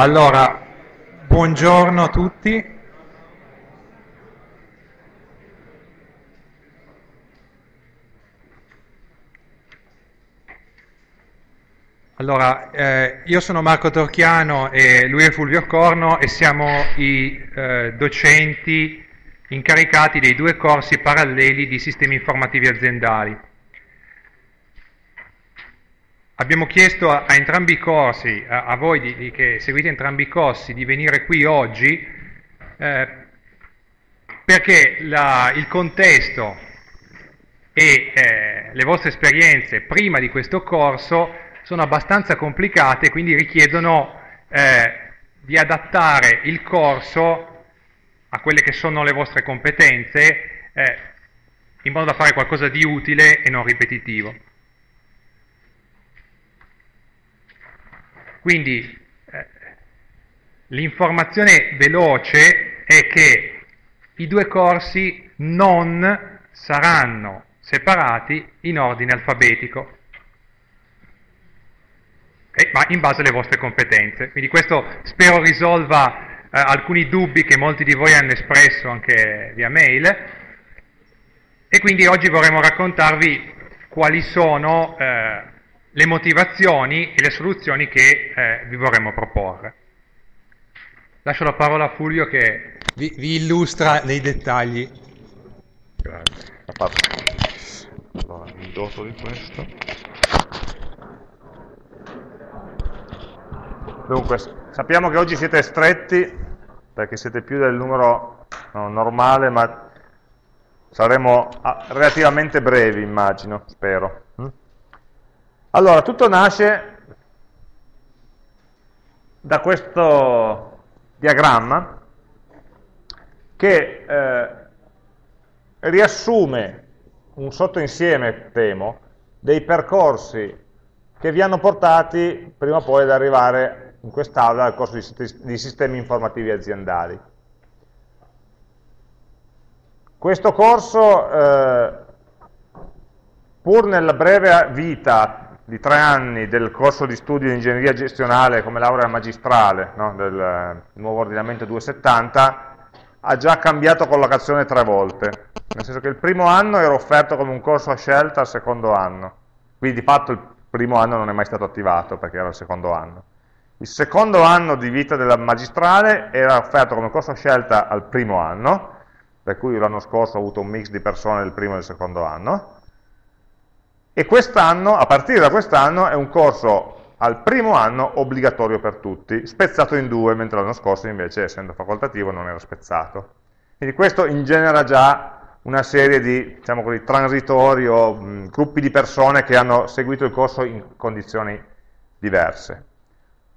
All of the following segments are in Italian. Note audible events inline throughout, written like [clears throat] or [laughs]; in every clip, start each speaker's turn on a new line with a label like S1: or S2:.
S1: Allora, buongiorno a tutti. Allora, eh, io sono Marco Torchiano e lui è Fulvio Corno e siamo i eh, docenti incaricati dei due corsi paralleli di sistemi informativi aziendali. Abbiamo chiesto a, a entrambi i corsi, a, a voi di, di, che seguite entrambi i corsi, di venire qui oggi eh, perché la, il contesto e eh, le vostre esperienze prima di questo corso sono abbastanza complicate, quindi richiedono eh, di adattare il corso a quelle che sono le vostre competenze eh, in modo da fare qualcosa di utile e non ripetitivo. Quindi eh, l'informazione veloce è che i due corsi non saranno separati in ordine alfabetico, eh, ma in base alle vostre competenze. Quindi questo spero risolva eh, alcuni dubbi che molti di voi hanno espresso anche via mail e quindi oggi vorremmo raccontarvi quali sono eh, le motivazioni e le soluzioni che eh, vi vorremmo proporre. Lascio la parola a Fulvio che vi, vi illustra nei dettagli.
S2: Grazie. Allora, mi doto di questo. Dunque, sappiamo che oggi siete stretti, perché siete più del numero no, normale, ma saremo ah, relativamente brevi, immagino, spero. Allora, tutto nasce da questo diagramma che eh, riassume un sottoinsieme, temo, dei percorsi che vi hanno portati prima o poi ad arrivare in quest'aula al corso di, di sistemi informativi aziendali. Questo corso, eh, pur nella breve vita di tre anni del corso di studio di ingegneria gestionale come laurea magistrale no, del eh, nuovo ordinamento 270 ha già cambiato collocazione tre volte, nel senso che il primo anno era offerto come un corso a scelta al secondo anno, quindi di fatto il primo anno non è mai stato attivato perché era il secondo anno. Il secondo anno di vita della magistrale era offerto come corso a scelta al primo anno, per cui l'anno scorso ho avuto un mix di persone del primo e del secondo anno, e quest'anno, a partire da quest'anno, è un corso al primo anno obbligatorio per tutti, spezzato in due, mentre l'anno scorso invece, essendo facoltativo, non era spezzato. Quindi questo ingenera già una serie di, diciamo così, transitori o mh, gruppi di persone che hanno seguito il corso in condizioni diverse.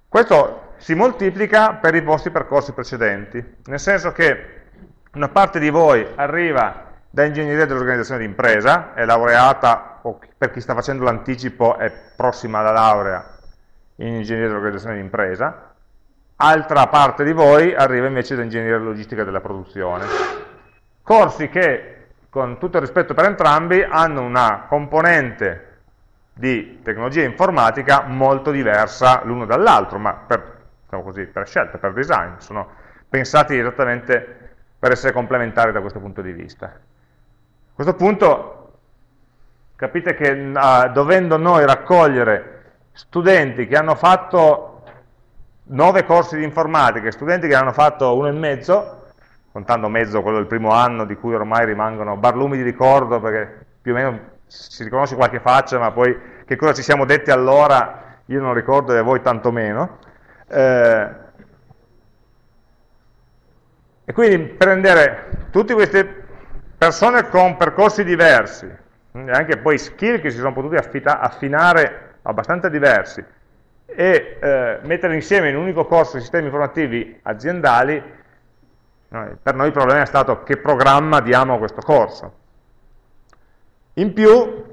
S2: Questo si moltiplica per i vostri percorsi precedenti, nel senso che una parte di voi arriva da ingegneria dell'organizzazione di impresa, è laureata, o per chi sta facendo l'anticipo è prossima alla laurea in ingegneria dell'organizzazione di impresa, altra parte di voi arriva invece da ingegneria logistica della produzione. Corsi che, con tutto il rispetto per entrambi, hanno una componente di tecnologia informatica molto diversa l'uno dall'altro, ma per, diciamo così, per scelta, per design, sono pensati esattamente per essere complementari da questo punto di vista. A questo punto capite che uh, dovendo noi raccogliere studenti che hanno fatto nove corsi di informatica, studenti che hanno fatto uno e mezzo, contando mezzo quello del primo anno di cui ormai rimangono barlumi di ricordo perché più o meno si riconosce qualche faccia, ma poi che cosa ci siamo detti allora io non ricordo e voi tantomeno. Eh, e quindi prendere tutti questi persone con percorsi diversi, anche poi skill che si sono potuti affinare abbastanza diversi, e eh, mettere insieme in un unico corso sistemi informativi aziendali, per noi il problema è stato che programma diamo a questo corso. In più,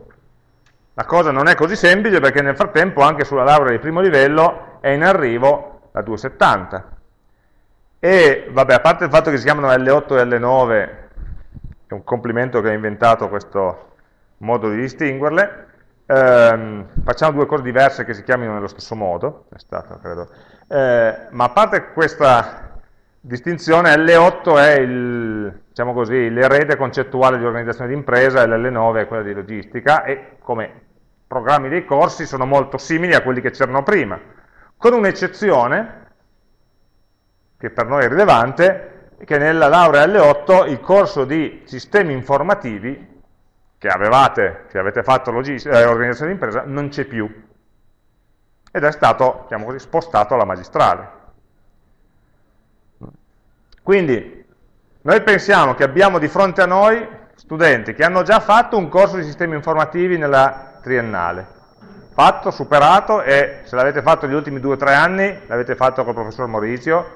S2: la cosa non è così semplice perché nel frattempo anche sulla laurea di primo livello è in arrivo la 270. E vabbè, a parte il fatto che si chiamano L8 e L9 è un complimento che ha inventato questo modo di distinguerle, ehm, facciamo due cose diverse che si chiamino nello stesso modo, stato. Eh, ma a parte questa distinzione, L8 è diciamo l'erede concettuale di organizzazione di impresa e l'L9 è quella di logistica e come programmi dei corsi sono molto simili a quelli che c'erano prima, con un'eccezione che per noi è rilevante, che nella laurea L8 il corso di sistemi informativi che avevate, che avete fatto eh, organizzazione di impresa, non c'è più. Ed è stato, diciamo così, spostato alla magistrale. Quindi, noi pensiamo che abbiamo di fronte a noi studenti che hanno già fatto un corso di sistemi informativi nella triennale, fatto, superato e se l'avete fatto negli ultimi due o tre anni, l'avete fatto col professor Maurizio,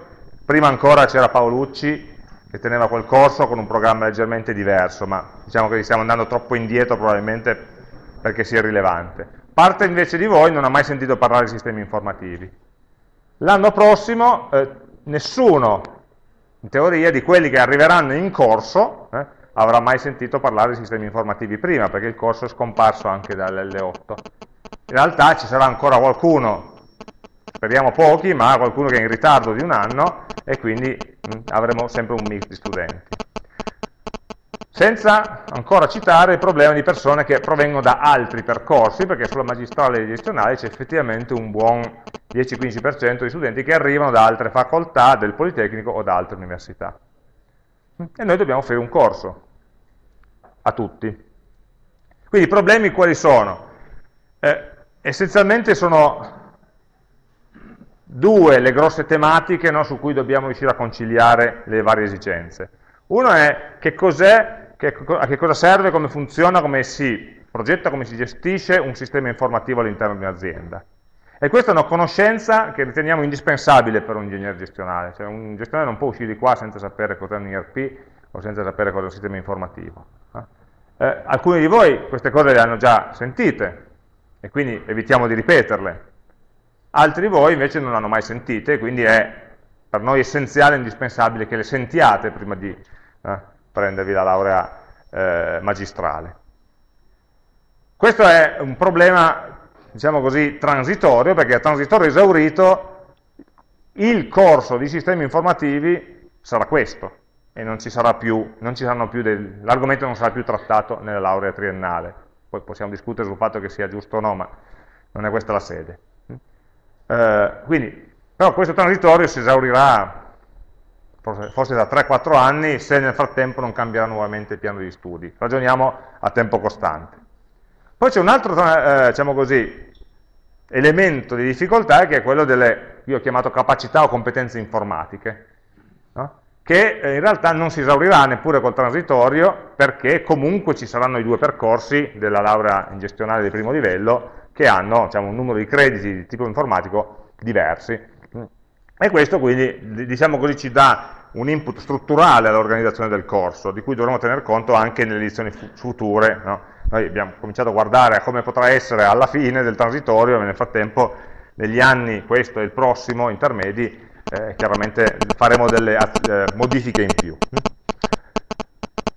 S2: prima ancora c'era Paolucci che teneva quel corso con un programma leggermente diverso, ma diciamo che stiamo andando troppo indietro probabilmente perché sia rilevante. Parte invece di voi non ha mai sentito parlare di sistemi informativi. L'anno prossimo eh, nessuno, in teoria, di quelli che arriveranno in corso eh, avrà mai sentito parlare di sistemi informativi prima, perché il corso è scomparso anche dall'L8. In realtà ci sarà ancora qualcuno speriamo pochi, ma qualcuno che è in ritardo di un anno e quindi mh, mm, avremo sempre un mix di studenti. Senza ancora citare il problema di persone che provengono da altri percorsi, perché sulla magistrale e gestionale c'è effettivamente un buon 10-15% di studenti che arrivano da altre facoltà del Politecnico o da altre università. E noi dobbiamo offrire un corso a tutti. Quindi i problemi quali sono? Eh, essenzialmente sono due le grosse tematiche no, su cui dobbiamo riuscire a conciliare le varie esigenze. Uno è che cos'è, a che cosa serve, come funziona, come si progetta, come si gestisce un sistema informativo all'interno di un'azienda. E questa è una conoscenza che riteniamo indispensabile per un ingegnere gestionale, cioè un gestionale non può uscire di qua senza sapere cos'è un ERP o senza sapere cos'è un sistema informativo. Eh, alcuni di voi queste cose le hanno già sentite e quindi evitiamo di ripeterle, altri voi invece non l'hanno mai sentite, quindi è per noi essenziale e indispensabile che le sentiate prima di eh, prendervi la laurea eh, magistrale. Questo è un problema, diciamo così, transitorio, perché a transitorio esaurito il corso di sistemi informativi sarà questo, e non ci sarà più, l'argomento non sarà più trattato nella laurea triennale. Poi possiamo discutere sul fatto che sia giusto o no, ma non è questa la sede. Eh, quindi, però questo transitorio si esaurirà forse, da 3-4 anni se nel frattempo non cambierà nuovamente il piano di studi. Ragioniamo a tempo costante. Poi c'è un altro, eh, diciamo così, elemento di difficoltà che è quello delle, io ho chiamato capacità o competenze informatiche, no? che eh, in realtà non si esaurirà neppure col transitorio perché comunque ci saranno i due percorsi della laurea in gestionale di primo livello che hanno diciamo, un numero di crediti di tipo informatico diversi. E questo quindi, diciamo così, ci dà un input strutturale all'organizzazione del corso, di cui dovremo tener conto anche nelle edizioni future. No? Noi abbiamo cominciato a guardare a come potrà essere alla fine del transitorio, e nel frattempo, negli anni, questo e il prossimo, intermedi, eh, chiaramente faremo delle eh, modifiche in più.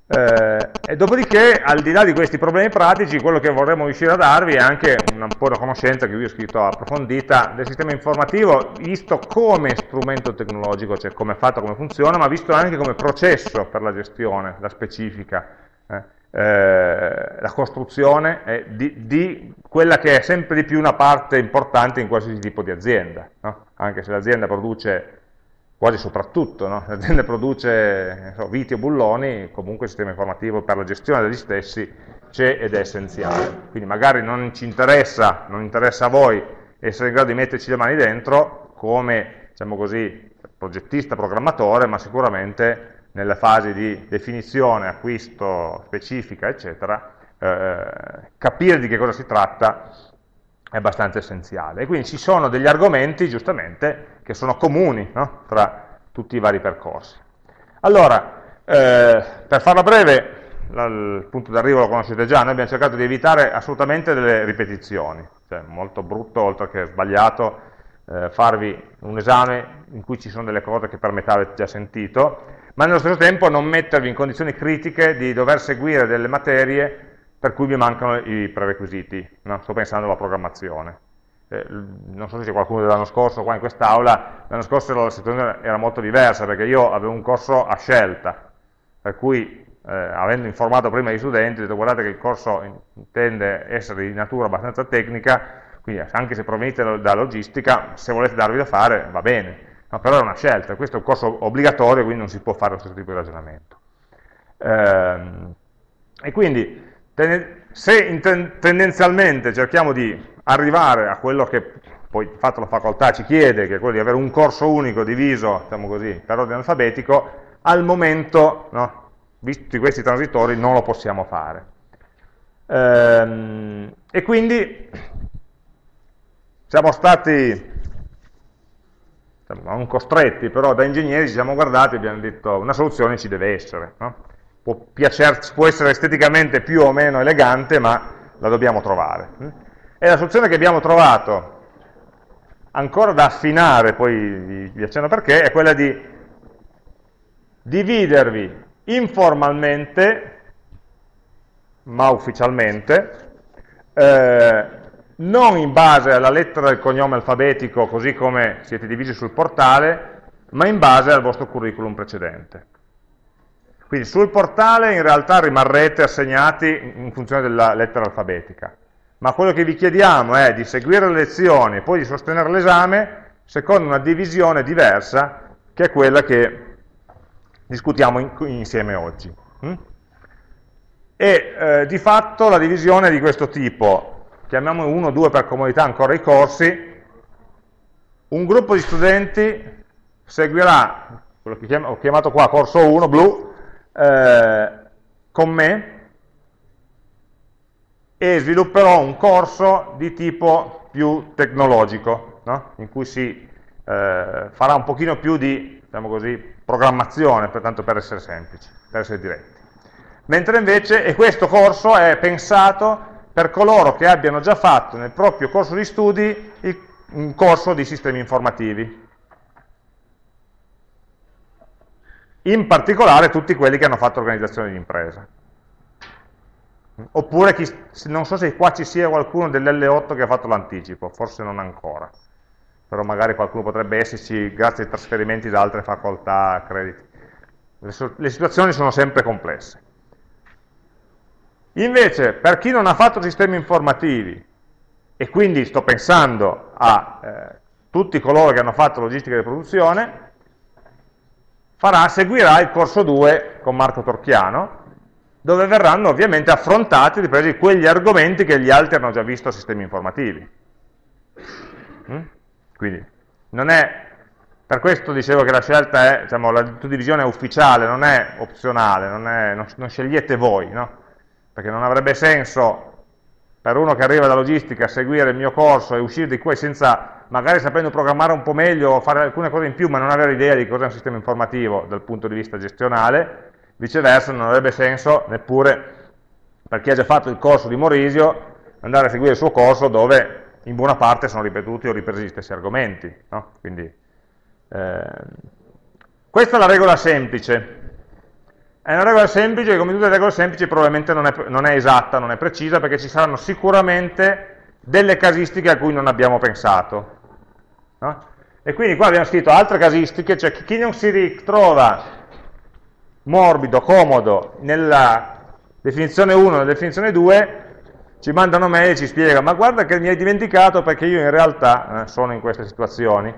S2: Eh, e dopodiché, al di là di questi problemi pratici, quello che vorremmo riuscire a darvi è anche un po' una conoscenza che vi ho scritto approfondita del sistema informativo, visto come strumento tecnologico, cioè come è fatto, come funziona, ma visto anche come processo per la gestione, la specifica, eh, eh, la costruzione eh, di, di, quella che è sempre di più una parte importante in qualsiasi tipo di azienda, no? anche se l'azienda produce quasi soprattutto, no? [laughs] l'azienda produce so, viti o bulloni, comunque il sistema informativo per la gestione degli stessi c'è ed è essenziale. Quindi magari non ci interessa, non interessa a voi essere in grado di metterci le mani dentro come, diciamo così, progettista, programmatore, ma sicuramente nelle fasi di definizione, acquisto, specifica, eccetera, eh, capire di che cosa si tratta è abbastanza essenziale. E quindi ci sono degli argomenti, giustamente, che sono comuni no? tra tutti i vari percorsi. Allora, eh, per farla breve, il punto d'arrivo lo conoscete già, noi abbiamo cercato di evitare assolutamente delle ripetizioni, cioè molto brutto, oltre che sbagliato, eh, farvi un esame in cui ci sono delle cose che per metà avete già sentito, ma nello stesso tempo non mettervi in condizioni critiche di dover seguire delle materie per cui mi mancano i prerequisiti, no? sto pensando alla programmazione. Eh, non so se c'è qualcuno dell'anno scorso qua in quest'aula, l'anno scorso la situazione era molto diversa perché io avevo un corso a scelta, per cui eh, avendo informato prima gli studenti, ho detto guardate che il corso intende essere di natura abbastanza tecnica, quindi anche se provenite da logistica, se volete darvi da fare va bene, no, però è una scelta, questo è un corso obbligatorio, quindi non si può fare lo stesso tipo di ragionamento. Ehm, e quindi se tendenzialmente cerchiamo di arrivare a quello che poi di fatto la facoltà ci chiede, che è quello di avere un corso unico diviso, diciamo così, per ordine alfabetico, al momento, no, visti questi transitori, non lo possiamo fare. Ehm, e quindi siamo stati non costretti, però da ingegneri ci siamo guardati e abbiamo detto una soluzione ci deve essere. No? Può, piacerci, può essere esteticamente più o meno elegante, ma la dobbiamo trovare. E la soluzione che abbiamo trovato, ancora da affinare, poi vi accenno perché, è quella di dividervi informalmente, ma ufficialmente, eh, non in base alla lettera del cognome alfabetico, così come siete divisi sul portale, ma in base al vostro curriculum precedente. Quindi sul portale in realtà rimarrete assegnati in funzione della lettera alfabetica ma quello che vi chiediamo è di seguire le lezioni e poi di sostenere l'esame secondo una divisione diversa che è quella che discutiamo in, insieme oggi. Mm? E eh, di fatto la divisione è di questo tipo, chiamiamo uno o due per comodità ancora i corsi, un gruppo di studenti seguirà quello che ho chiamato qua corso 1, blu, eh, con me, e svilupperò un corso di tipo più tecnologico, no? in cui si eh, farà un pochino più di diciamo così, programmazione, pertanto per essere semplici, per essere diretti. Mentre invece, e questo corso è pensato per coloro che abbiano già fatto nel proprio corso di studi il, un corso di sistemi informativi. In particolare tutti quelli che hanno fatto organizzazione di impresa. Oppure, chi, non so se qua ci sia qualcuno dell'L8 che ha fatto l'anticipo, forse non ancora, però magari qualcuno potrebbe esserci grazie ai trasferimenti da altre facoltà, crediti. Le, le situazioni sono sempre complesse. Invece, per chi non ha fatto sistemi informativi, e quindi sto pensando a eh, tutti coloro che hanno fatto logistica di produzione, farà, seguirà il corso 2 con Marco Torchiano, dove verranno ovviamente affrontati, ripresi quegli argomenti che gli altri hanno già visto a sistemi informativi. Mm? Quindi, non è, per questo dicevo che la scelta è, diciamo, la divisione è ufficiale, non è opzionale, non, è, non, non scegliete voi, no? Perché non avrebbe senso per uno che arriva da logistica seguire il mio corso e uscire di qui senza, magari sapendo programmare un po' meglio fare alcune cose in più, ma non avere idea di cosa è un sistema informativo dal punto di vista gestionale, Viceversa non avrebbe senso neppure per chi ha già fatto il corso di Morisio andare a seguire il suo corso dove in buona parte sono ripetuti o ripresi gli stessi argomenti. No? Quindi, eh, questa è la regola semplice. È una regola semplice che come tutte le regole semplici probabilmente non è, non è esatta, non è precisa, perché ci saranno sicuramente delle casistiche a cui non abbiamo pensato. No? E quindi qua abbiamo scritto altre casistiche, cioè chi non si ritrova morbido, comodo, nella definizione 1 e nella definizione 2, ci mandano mail e ci spiega, ma guarda che mi hai dimenticato perché io in realtà eh, sono in queste situazioni.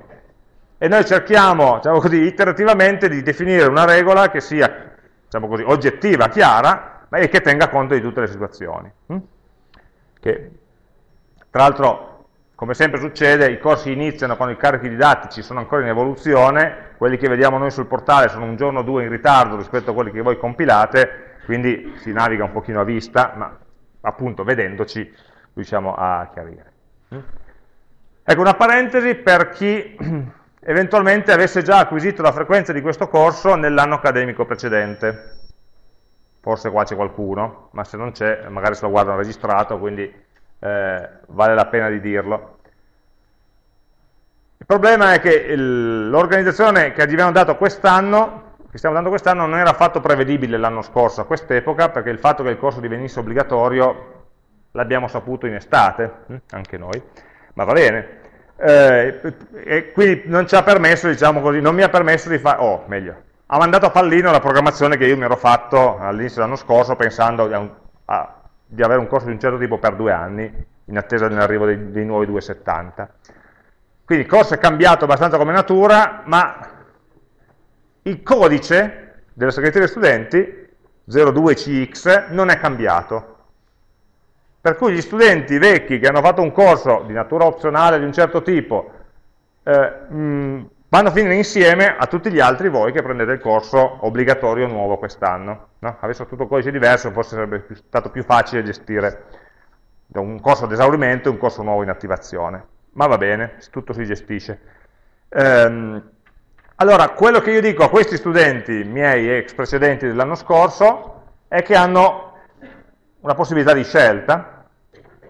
S2: E noi cerchiamo, diciamo così, iterativamente di definire una regola che sia, diciamo così, oggettiva, chiara, ma che tenga conto di tutte le situazioni. Hm? Che, tra l'altro, come sempre succede, i corsi iniziano quando i carichi didattici sono ancora in evoluzione, quelli che vediamo noi sul portale sono un giorno o due in ritardo rispetto a quelli che voi compilate, quindi si naviga un pochino a vista, ma appunto vedendoci riusciamo a chiarire. Ecco una parentesi per chi [clears throat] eventualmente avesse già acquisito la frequenza di questo corso nell'anno accademico precedente. Forse qua c'è qualcuno, ma se non c'è magari se lo guardano registrato, quindi eh, vale la pena di dirlo. Il problema è che l'organizzazione che abbiamo dato quest'anno che stiamo dando quest'anno non era affatto prevedibile l'anno scorso a quest'epoca, perché il fatto che il corso divenisse obbligatorio l'abbiamo saputo in estate, hm, anche noi, ma va bene. Eh, e quindi non ci ha permesso, diciamo così, non mi ha permesso di fare, oh, meglio, ha mandato a pallino la programmazione che io mi ero fatto all'inizio dell'anno scorso pensando a un, a, di avere un corso di un certo tipo per due anni, in attesa dell'arrivo dei, dei nuovi 270. Quindi il corso è cambiato abbastanza come natura, ma il codice della segreteria studenti 02CX non è cambiato. Per cui gli studenti vecchi che hanno fatto un corso di natura opzionale di un certo tipo eh, mh, vanno a finire insieme a tutti gli altri voi che prendete il corso obbligatorio nuovo quest'anno. No? Avessero tutto codice diverso forse sarebbe stato più facile gestire un corso ad esaurimento e un corso nuovo in attivazione. Ma va bene, tutto si gestisce. Ehm, allora, quello che io dico a questi studenti miei ex precedenti dell'anno scorso è che hanno una possibilità di scelta.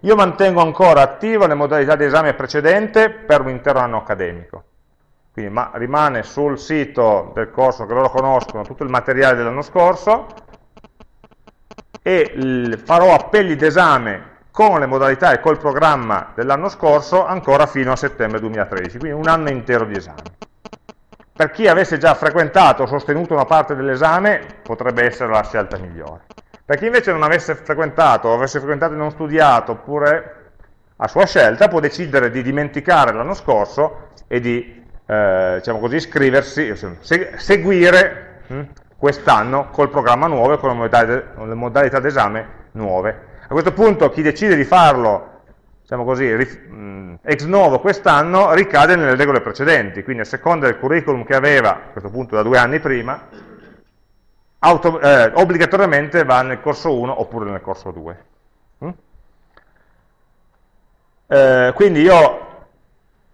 S2: Io mantengo ancora attiva le modalità di esame precedente per un intero anno accademico. Quindi ma, rimane sul sito del corso che loro conoscono tutto il materiale dell'anno scorso e farò appelli d'esame con le modalità e col programma dell'anno scorso ancora fino a settembre 2013, quindi un anno intero di esame per chi avesse già frequentato o sostenuto una parte dell'esame potrebbe essere la scelta migliore. Per chi invece non avesse frequentato o avesse frequentato e non studiato, oppure a sua scelta, può decidere di dimenticare l'anno scorso e di, eh, diciamo così, iscriversi, seguire hm, quest'anno col programma nuovo e con le modalità d'esame nuove. A questo punto chi decide di farlo diciamo così, ex novo quest'anno ricade nelle regole precedenti, quindi a seconda del curriculum che aveva, a questo punto da due anni prima, auto, eh, obbligatoriamente va nel corso 1 oppure nel corso 2. Mm? Eh, quindi io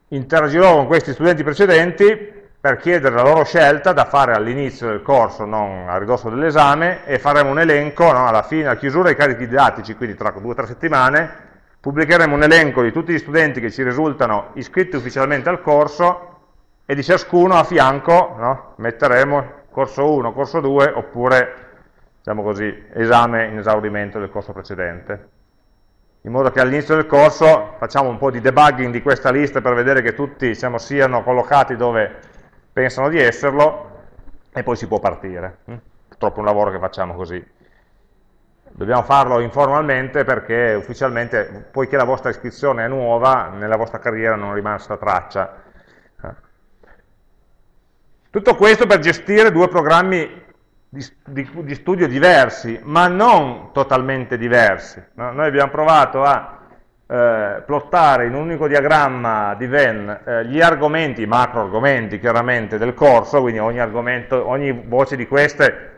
S2: interagirò con questi studenti precedenti per chiedere la loro scelta da fare all'inizio del corso, non a ridosso dell'esame, e faremo un elenco no, alla fine, alla chiusura dei carichi didattici, quindi tra due o tre settimane, pubblicheremo un elenco di tutti gli studenti che ci risultano iscritti ufficialmente al corso e di ciascuno a fianco no, metteremo corso 1, corso 2 oppure diciamo così, esame in esaurimento del corso precedente. In modo che all'inizio del corso facciamo un po' di debugging di questa lista per vedere che tutti diciamo, siano collocati dove pensano di esserlo e poi si può partire. Purtroppo è un lavoro che facciamo così Dobbiamo farlo informalmente perché ufficialmente, poiché la vostra iscrizione è nuova, nella vostra carriera non rimane rimasta traccia. Tutto questo per gestire due programmi di, di, di studio diversi, ma non totalmente diversi. No? Noi abbiamo provato a eh, plottare in un unico diagramma di Venn eh, gli argomenti, i macro argomenti chiaramente del corso, quindi ogni, argomento, ogni voce di queste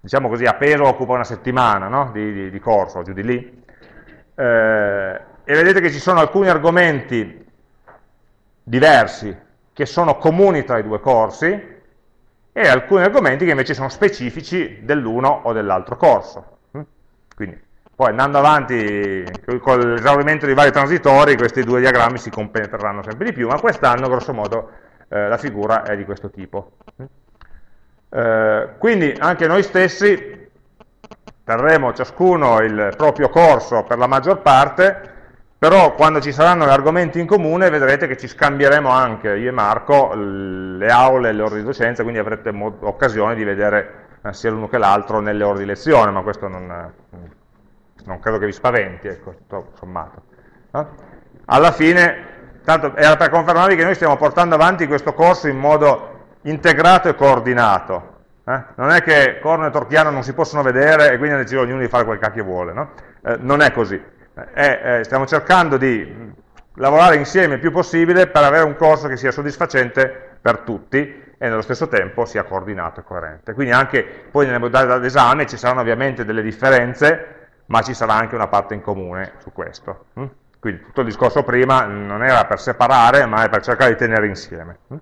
S2: diciamo così, a peso occupa una settimana no? di, di, di, corso, giù di lì, eh, e vedete che ci sono alcuni argomenti diversi che sono comuni tra i due corsi e alcuni argomenti che invece sono specifici dell'uno o dell'altro corso. Mm? Quindi, poi andando avanti con l'esaurimento dei vari transitori, questi due diagrammi si compenetreranno sempre di più, ma quest'anno, grosso modo, eh, la figura è di questo tipo. Mm? Eh, quindi anche noi stessi terremo ciascuno il proprio corso per la maggior parte, però quando ci saranno gli argomenti in comune vedrete che ci scambieremo anche, io e Marco, le aule e le ore di docenza, quindi avrete occasione di vedere eh, sia l'uno che l'altro nelle ore di lezione, ma questo non, non credo che vi spaventi, ecco, tutto sommato. Alla fine, tanto era per confermarvi che noi stiamo portando avanti questo corso in modo integrato e coordinato. Eh? Non è che corno e torchiano non si possono vedere e quindi decide ognuno di fare quel cacchio vuole. No? Eh, non è così. Eh, stiamo cercando di lavorare insieme il più possibile per avere un corso che sia soddisfacente per tutti e nello stesso tempo sia coordinato e coerente. Quindi anche poi nelle modalità d'esame ci saranno ovviamente delle differenze, ma ci sarà anche una parte in comune su questo. Hm? Quindi tutto il discorso prima non era per separare, ma è per cercare di tenere insieme. Hm?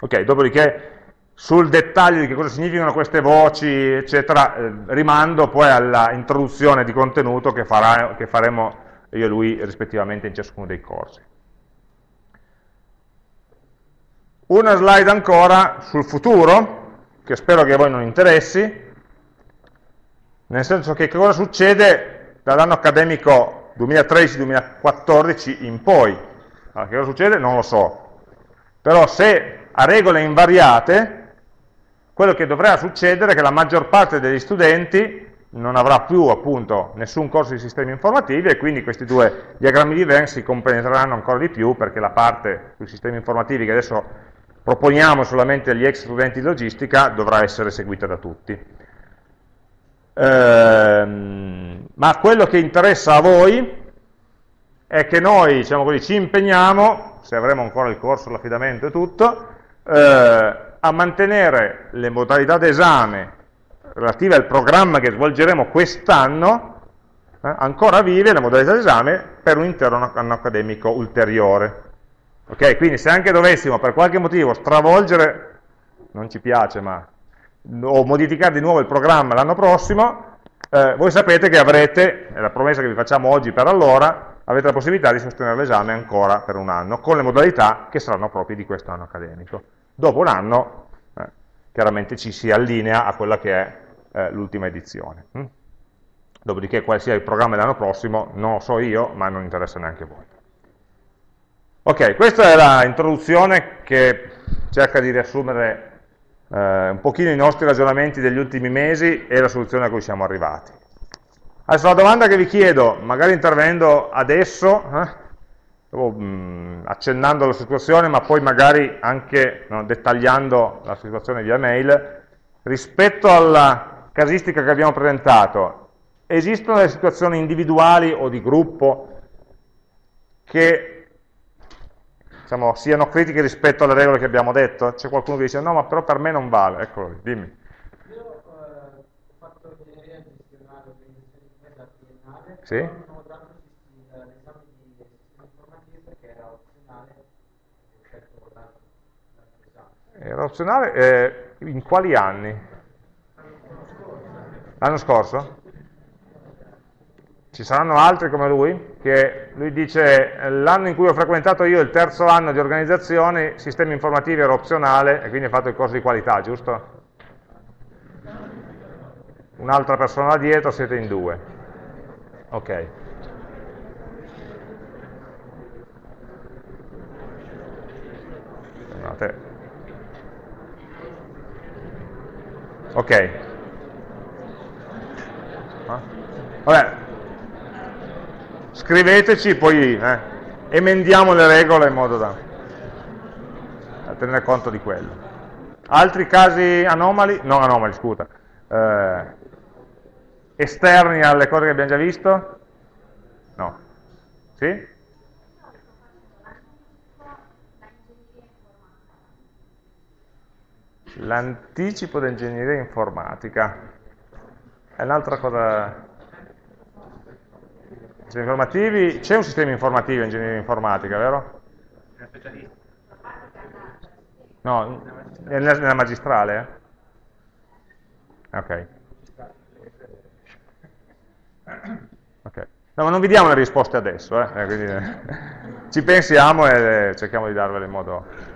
S2: Ok, dopodiché sul dettaglio di che cosa significano queste voci, eccetera, eh, rimando poi alla introduzione di contenuto che, farà, che faremo io e lui rispettivamente in ciascuno dei corsi. Una slide ancora sul futuro, che spero che a voi non interessi, nel senso che cosa succede dall'anno accademico 2013-2014 in poi. Allora, che cosa succede? Non lo so. Però se a regole invariate, quello che dovrà succedere è che la maggior parte degli studenti non avrà più appunto nessun corso di sistemi informativi e quindi questi due diagrammi di Venn si compenetreranno ancora di più perché la parte sui sistemi informativi che adesso proponiamo solamente agli ex studenti di logistica dovrà essere seguita da tutti. Ehm, ma quello che interessa a voi è che noi diciamo così, ci impegniamo, se avremo ancora il corso, l'affidamento e tutto, eh, a mantenere le modalità d'esame relative al programma che svolgeremo quest'anno eh, ancora vive la modalità d'esame per un intero anno accademico ulteriore. Ok, quindi se anche dovessimo per qualche motivo stravolgere, non ci piace, ma o modificare di nuovo il programma l'anno prossimo, eh, voi sapete che avrete, è la promessa che vi facciamo oggi per allora, avete la possibilità di sostenere l'esame ancora per un anno, con le modalità che saranno proprie di questo anno accademico. Dopo un anno, eh, chiaramente ci si allinea a quella che è eh, l'ultima edizione. Hm? Dopodiché quale sia il programma dell'anno prossimo non lo so io, ma non interessa neanche voi. Ok, questa è l'introduzione che cerca di riassumere eh, un pochino i nostri ragionamenti degli ultimi mesi e la soluzione a cui siamo arrivati. Adesso la domanda che vi chiedo, magari intervenendo adesso, eh, accennando la situazione, ma poi magari anche no, dettagliando la situazione via mail, rispetto alla casistica che abbiamo presentato, esistono delle situazioni individuali o di gruppo che diciamo, siano critiche rispetto alle regole che abbiamo detto? C'è qualcuno che dice no, ma però per me non vale, eccolo dimmi. Io eh, ho fatto ingegneria gestionale, organizzazione di triennale, sì? non ho dato l'esame di sistema informativo perché era opzionale e ho scelto l'altro esame. Era opzionale? Eh, in quali anni? L'anno scorso? Ci saranno altri come lui? Che lui dice, l'anno in cui ho frequentato io il terzo anno di organizzazione, sistemi informativi era opzionale e quindi ha fatto il corso di qualità, giusto? Un'altra persona dietro, siete in due. Ok. Ok. Vabbè, scriveteci, poi eh, emendiamo le regole in modo da, tenere conto di quello. Altri casi anomali, non anomali, scusa, eh, esterni alle cose che abbiamo già visto? No. Sì? L'anticipo d'ingegneria informatica è un'altra cosa Sistemi informativi, c'è un sistema informativo in ingegneria informatica, vero? No, nella, magistrale? Eh? Ok. Ok. No, ma non vi diamo le risposte adesso, eh? eh eh, ci pensiamo e cerchiamo di darvele in modo...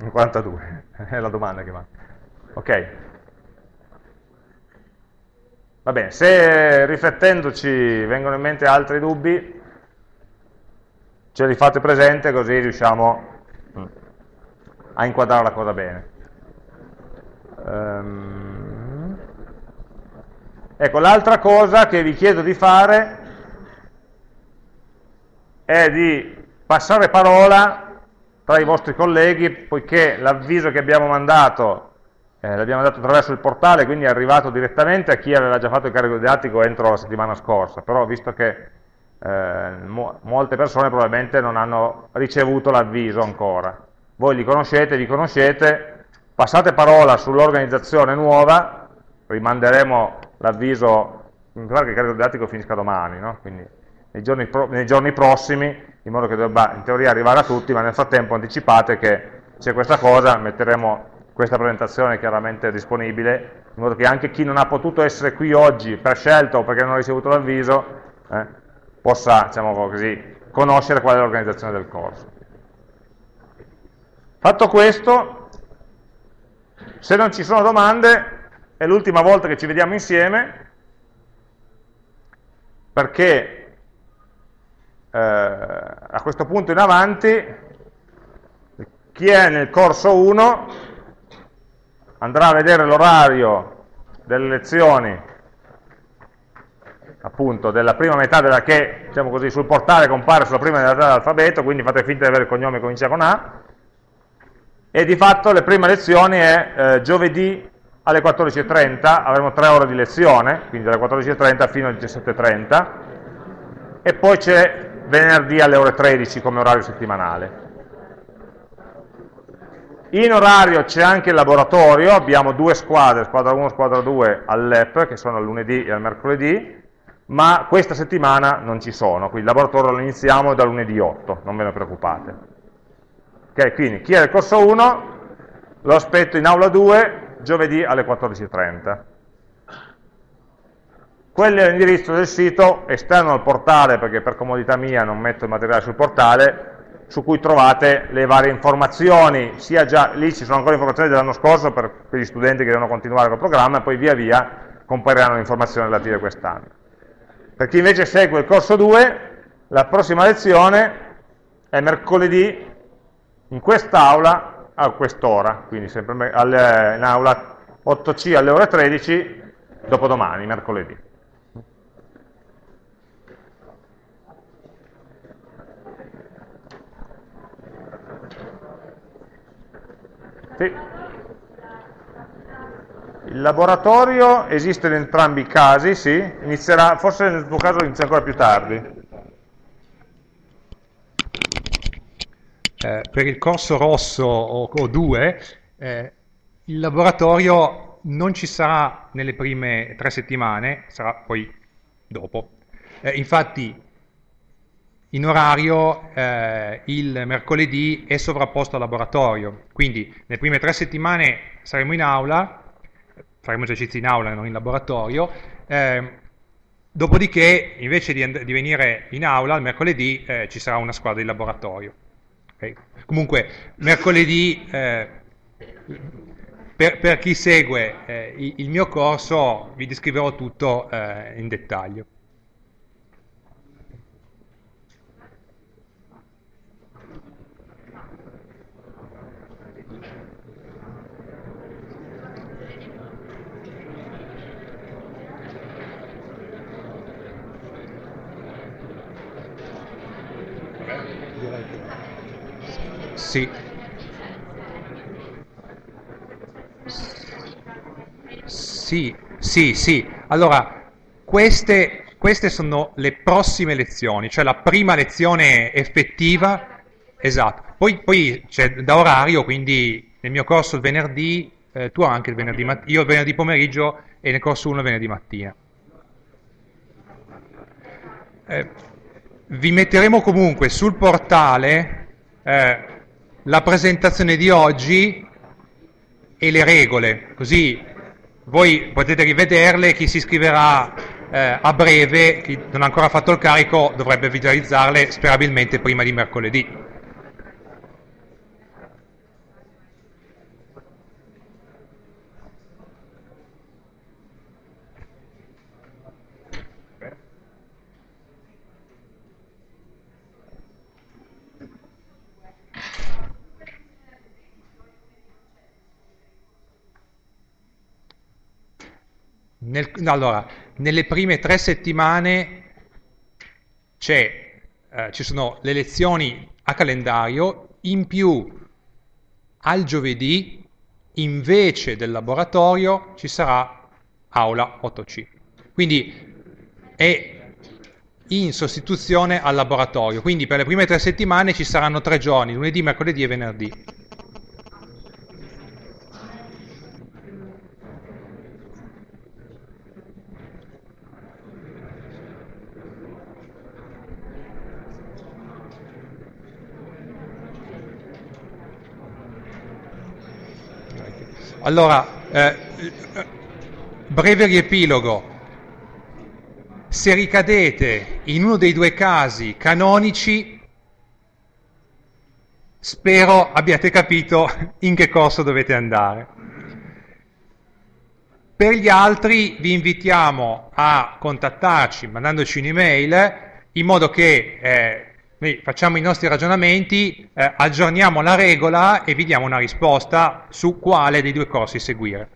S2: In 42, [laughs] è la domanda che va. Ok. Va bene, se riflettendoci vengono in mente altri dubbi, ce li fate presente così riusciamo mm, a inquadrare la cosa bene. Um, ecco, l'altra cosa che vi chiedo di fare è di passare parola tra i vostri colleghi, poiché l'avviso che abbiamo mandato eh, l'abbiamo dato attraverso il portale, quindi è arrivato direttamente a chi aveva già fatto il carico didattico entro la settimana scorsa, però visto che eh, mo molte persone probabilmente non hanno ricevuto l'avviso ancora. Voi li conoscete, vi conoscete, passate parola sull'organizzazione nuova, rimanderemo l'avviso, mi pare che il carico didattico finisca domani, no? quindi nei giorni, nei giorni prossimi, in modo che debba in teoria arrivare a tutti, ma nel frattempo anticipate che c'è questa cosa, metteremo questa presentazione chiaramente disponibile, in modo che anche chi non ha potuto essere qui oggi per scelta o perché non ha ricevuto l'avviso, eh, possa, diciamo così, conoscere qual è l'organizzazione del corso. Fatto questo, Se non ci sono domande, è l'ultima volta che ci vediamo insieme, perché a questo punto in avanti, chi è nel corso 1 andrà a vedere l'orario delle lezioni appunto della prima metà della che, diciamo così, sul portale compare sulla prima metà dell'alfabeto, quindi fate finta di avere il cognome che comincia con A, e di fatto le prime lezioni è eh, giovedì alle 14.30, avremo tre ore di lezione, quindi dalle 14.30 fino alle 17.30, e poi c'è venerdì alle ore 13 come orario settimanale. In orario c'è anche il laboratorio, abbiamo due squadre, squadra 1 e squadra 2 all'EP, che sono al lunedì e al mercoledì, ma questa settimana non ci sono, quindi il laboratorio lo iniziamo da lunedì 8, non ve ne preoccupate. Ok, quindi chi è del corso 1 lo aspetto in aula 2 giovedì alle 14.30. Quello è l'indirizzo del sito esterno al portale, perché per comodità mia non metto il materiale sul portale, su cui trovate le varie informazioni, sia già, lì ci sono ancora informazioni dell'anno scorso per, per, gli studenti che devono continuare col programma, e poi via via compariranno le informazioni relative a quest'anno. Per chi invece segue il corso 2, la prossima lezione è mercoledì in quest'aula a quest'ora, quindi sempre in aula 8C alle ore 13, dopodomani, mercoledì. Sì. Il laboratorio esiste in entrambi i casi, sì, inizierà, forse nel tuo caso inizia ancora più tardi.
S1: Eh, per il corso rosso o, o 2, eh, il laboratorio non ci sarà nelle prime tre settimane, sarà poi dopo. Eh, infatti in orario eh, il mercoledì è sovrapposto al laboratorio, quindi nelle prime tre settimane saremo in aula, faremo esercizi in aula, non in laboratorio, eh, dopodiché invece di, di, venire in aula il mercoledì eh, ci sarà una squadra di laboratorio. Okay? Comunque mercoledì eh, per, per, chi segue eh, il mio corso vi descriverò tutto eh, in dettaglio. Sì. Sì, sì, sì. Allora, queste, queste sono le prossime lezioni, cioè la prima lezione effettiva, esatto. Poi, poi c'è da orario, quindi nel mio corso il venerdì, eh, tu anche il venerdì mattina, io il venerdì pomeriggio e nel corso 1 il venerdì mattina. Eh, vi metteremo comunque sul portale eh, la presentazione di oggi e le regole, così voi potete rivederle, chi si iscriverà eh, a breve, chi non ha ancora fatto il carico, dovrebbe visualizzarle sperabilmente prima di mercoledì. Nel, allora, nelle prime tre settimane eh, ci sono le lezioni a calendario, in più al giovedì, invece del laboratorio, ci sarà aula 8C. Quindi è in sostituzione al laboratorio. Quindi per le prime tre settimane ci saranno tre giorni, lunedì, mercoledì e venerdì. Allora, eh, breve riepilogo. Se ricadete in uno dei due casi canonici, spero abbiate capito in che corso dovete andare. per gli altri vi invitiamo a contattarci mandandoci un'email in modo che eh, noi facciamo i nostri ragionamenti, eh, aggiorniamo la regola e vi diamo una risposta su quale dei due corsi seguire.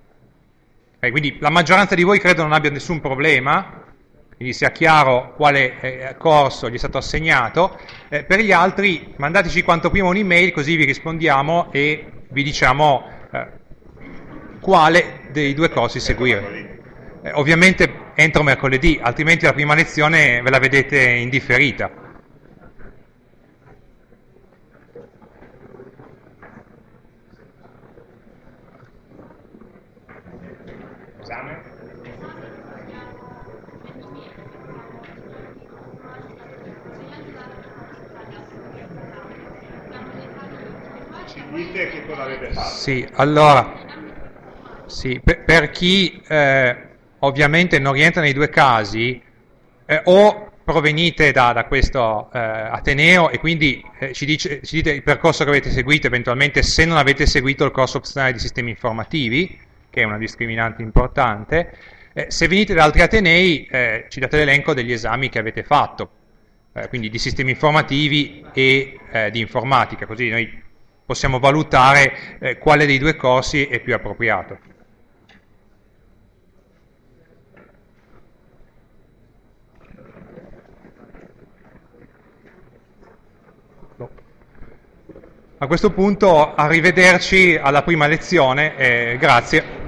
S1: Eh, quindi la maggioranza di voi credo non abbia nessun problema, quindi sia chiaro quale eh, corso gli è stato assegnato. Eh, per gli altri mandateci quanto prima un'email così vi rispondiamo e vi diciamo eh, quale dei due corsi seguire. Eh, ovviamente entro mercoledì, altrimenti la prima lezione ve la vedete indifferita.
S2: Dite che cosa avete fatto.
S1: Sì, allora, sì, per, per chi eh, ovviamente non rientra nei due casi, eh, o provenite da, da questo eh, Ateneo e quindi eh, ci, dice, ci, dite il percorso che avete seguito, eventualmente se non avete seguito il corso opzionale di sistemi informativi, che è una discriminante importante, eh, se venite da altri Atenei eh, ci date l'elenco degli esami che avete fatto, quindi di sistemi informativi e di informatica, così noi possiamo valutare eh, quale dei due corsi è più appropriato. A questo punto arrivederci alla prima lezione e grazie.